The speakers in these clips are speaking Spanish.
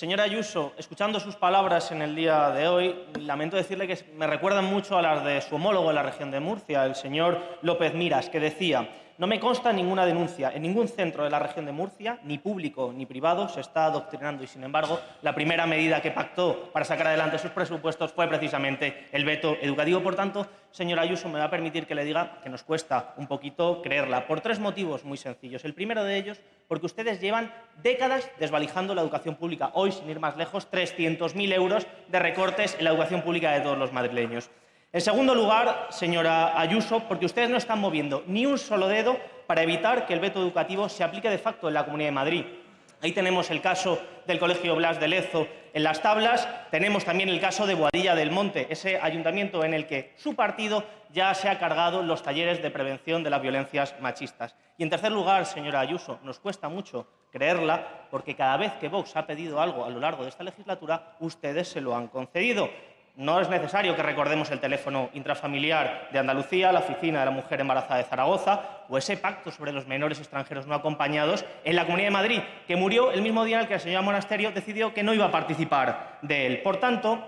Señora Ayuso, escuchando sus palabras en el día de hoy, lamento decirle que me recuerdan mucho a las de su homólogo en la región de Murcia, el señor López Miras, que decía no me consta ninguna denuncia. En ningún centro de la región de Murcia, ni público ni privado, se está adoctrinando y, sin embargo, la primera medida que pactó para sacar adelante sus presupuestos fue precisamente el veto educativo. Por tanto, señora Ayuso, me va a permitir que le diga que nos cuesta un poquito creerla, por tres motivos muy sencillos. El primero de ellos, porque ustedes llevan décadas desvalijando la educación pública. Hoy, sin ir más lejos, 300.000 euros de recortes en la educación pública de todos los madrileños. En segundo lugar, señora Ayuso, porque ustedes no están moviendo ni un solo dedo para evitar que el veto educativo se aplique de facto en la Comunidad de Madrid. Ahí tenemos el caso del Colegio Blas de Lezo en las tablas, tenemos también el caso de Boadilla del Monte, ese ayuntamiento en el que su partido ya se ha cargado los talleres de prevención de las violencias machistas. Y en tercer lugar, señora Ayuso, nos cuesta mucho creerla porque cada vez que Vox ha pedido algo a lo largo de esta legislatura, ustedes se lo han concedido. No es necesario que recordemos el teléfono intrafamiliar de Andalucía, la oficina de la mujer embarazada de Zaragoza o ese pacto sobre los menores extranjeros no acompañados en la Comunidad de Madrid, que murió el mismo día en el que la señora Monasterio decidió que no iba a participar de él. Por tanto,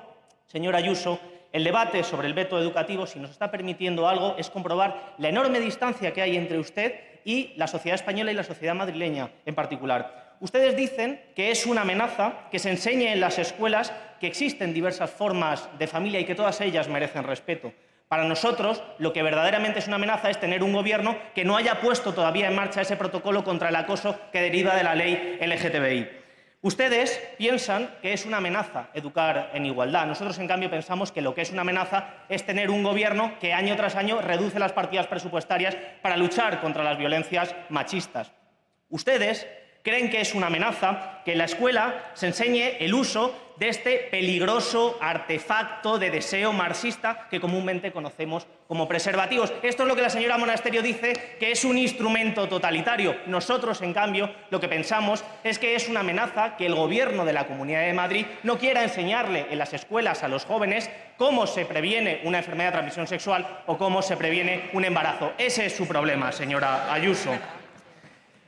señora Ayuso, el debate sobre el veto educativo, si nos está permitiendo algo, es comprobar la enorme distancia que hay entre usted y la sociedad española y la sociedad madrileña en particular. Ustedes dicen que es una amenaza que se enseñe en las escuelas que existen diversas formas de familia y que todas ellas merecen respeto. Para nosotros, lo que verdaderamente es una amenaza es tener un gobierno que no haya puesto todavía en marcha ese protocolo contra el acoso que deriva de la ley LGTBI. Ustedes piensan que es una amenaza educar en igualdad. Nosotros, en cambio, pensamos que lo que es una amenaza es tener un gobierno que año tras año reduce las partidas presupuestarias para luchar contra las violencias machistas. Ustedes creen que es una amenaza que en la escuela se enseñe el uso de este peligroso artefacto de deseo marxista que comúnmente conocemos como preservativos. Esto es lo que la señora Monasterio dice que es un instrumento totalitario. Nosotros, en cambio, lo que pensamos es que es una amenaza que el Gobierno de la Comunidad de Madrid no quiera enseñarle en las escuelas a los jóvenes cómo se previene una enfermedad de transmisión sexual o cómo se previene un embarazo. Ese es su problema, señora Ayuso.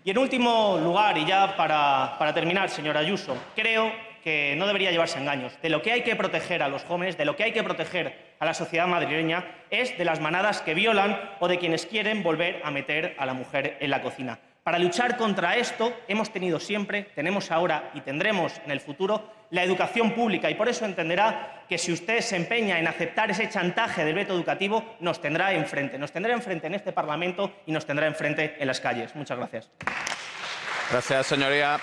Y en último lugar, y ya para, terminar, señora Ayuso, creo que no debería llevarse engaños. De lo que hay que proteger a los jóvenes, de lo que hay que proteger a la sociedad madrileña, es de las manadas que violan o de quienes quieren volver a meter a la mujer en la cocina. Para luchar contra esto hemos tenido siempre, tenemos ahora y tendremos en el futuro la educación pública y por eso entenderá que si usted se empeña en aceptar ese chantaje del veto educativo, nos tendrá enfrente. Nos tendrá enfrente en este Parlamento y nos tendrá enfrente en las calles. Muchas gracias. Gracias, señoría.